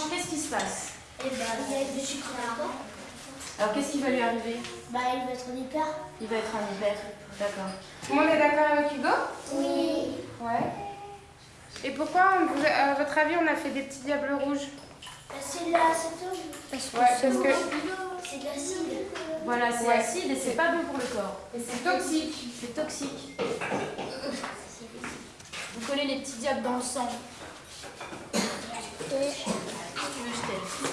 passe? Et bah, il y a du sucre là-dedans. Alors, qu'est-ce qui va lui arriver? Bah, il va être en hyper. Il va être un hyper. D'accord. Tout le monde est d'accord avec Hugo? Oui. Ouais. Et pourquoi, vous- à votre avis, on a fait des petits diables rouges? C'est de l'acétone. Parce que C'est de l'acide. Voilà, c'est Ouais. acide et c'est pas bon pour le corps. et c'est toxique. C'est toxique. Vous collez les petits diables dans le sang veux que je t'aide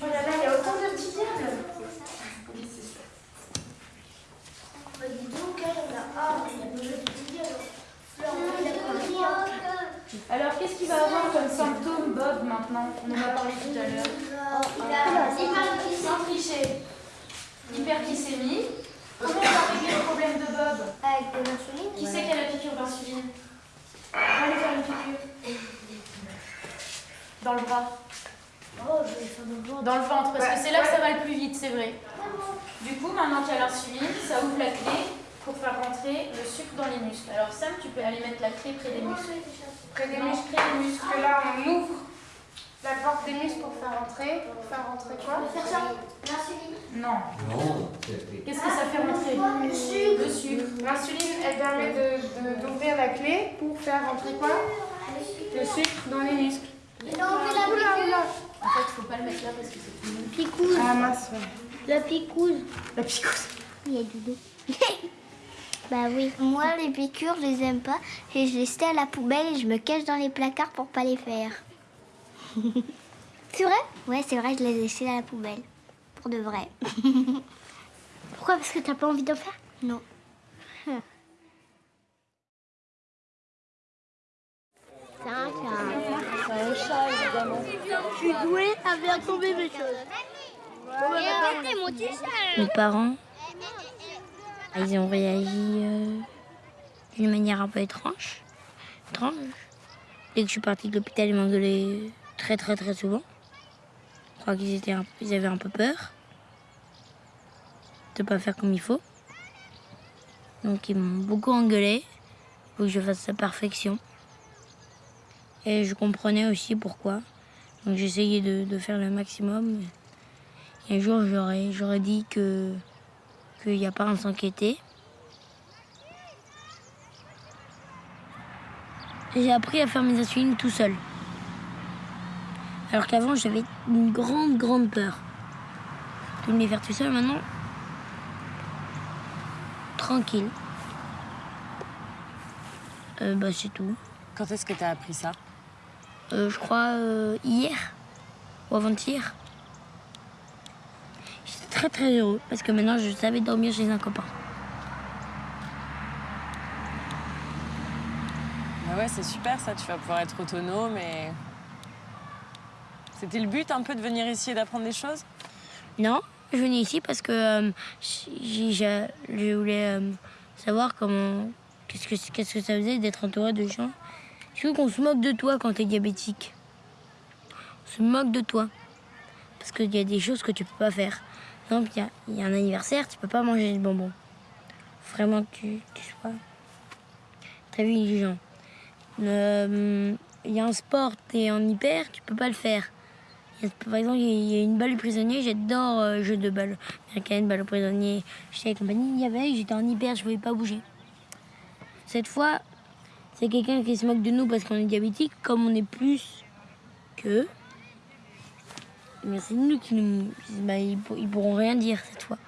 Oh là là, il y a autant de petits diables. Bah, dis donc, elle, on a. Ah, il y a plein de petits diables. Fleur, on a compris, hein. Alors, qu'est-ce qu'il va avoir comme symptôme, Bob, maintenant? On en a parlé tout à l'heure. Il a. Sans tricher. Hyperglycémie. Comment on va régler le problème de Bob? Avec de l'insuline. Qui c'est qui a la piqûre d'insuline? On va aller faire une piqûre. Dans le bras. Oh. Dans le ventre, parce que c'est là que ça va le plus vite, c'est vrai. Du coup, maintenant qu'il y a l'insuline, ça ouvre la clé pour faire rentrer le sucre dans les muscles. Alors Sam, tu peux aller mettre la clé près des muscles. Près des Non, muscles. près des muscles. Là, on ouvre la porte des muscles pour faire rentrer. Pour faire rentrer quoi faire ça. L'insuline. Non. Non, Qu'est-ce que ça fait rentrer Le sucre. Le sucre. L'insuline, elle permet de- de- d'ouvrir la clé pour faire rentrer quoi Le sucre dans les muscles. Il a enlevé la Oula, oula. En fait, il faut pas le mettre là parce que c'est mou. picouse. Ah mince. La picouse. La picouse. Il y a du dos. bah oui. Moi, les piqûres, je les aime pas. Et je les jette à la poubelle et je me cache dans les placards pour pas les faire. c'est vrai? Ouais, c'est vrai, je les ai jetés à la poubelle. Pour de vrai. Pourquoi? Parce que t'as pas envie d'en faire? Non. Je suis douée à faire tomber mes choses. Mes parents, ils ont réagi euh, d'une manière un peu étrange. étrange. Dès que je suis partie de l'hôpital, ils m'engueulaient très très très souvent. Je crois qu'ils étaient ils avaient un peu peur de pas faire comme il faut. Donc ils m'ont beaucoup engueulé pour que je fasse à perfection. Et je comprenais aussi pourquoi. Donc j'essayais de, de faire le maximum. Et un jour, j'aurais dit que qu'il n'y a pas à s'inquiéter. J'ai appris à faire mes insulines tout seul. Alors qu'avant, j'avais une grande, grande peur de me les faire tout seul. Maintenant, tranquille. Euh, bah, c'est tout. Quand est-ce que tu as appris ça? Euh, je crois euh, hier ou avant-hier. Très très heureux parce que maintenant je savais dormir chez un copain. Bah ouais, c'est super ça, tu vas pouvoir être autonome et. C'était le but un peu de venir ici et d'apprendre des choses? Non, je venais ici parce que euh, je voulais euh, savoir comment. Qu'est-ce que, qu'est-ce que ça faisait d'être entouré de gens. Je veux qu'on se moque de toi quand t'es diabétique. On se moque de toi. Parce qu'il y a des choses que tu peux pas faire. Exemple, il y a, un anniversaire, tu peux pas manger de bonbons. Vraiment que tu, tu sois très vigilant. Euh, Il y a un sport, t'es en hyper, tu peux pas le faire. Par exemple, il y a une balle au prisonnier, j'adore euh, jeu de balle américaine, balle au prisonnier. J'étais avec compagnie, il y avait, j'étais en hyper, je pouvais pas bouger. Cette fois, c'est quelqu'un qui se moque de nous parce qu'on est diabétique, comme on est plus qu'eux. Mais c'est nous qui nous. bah, ils, ils pourront rien dire cette fois.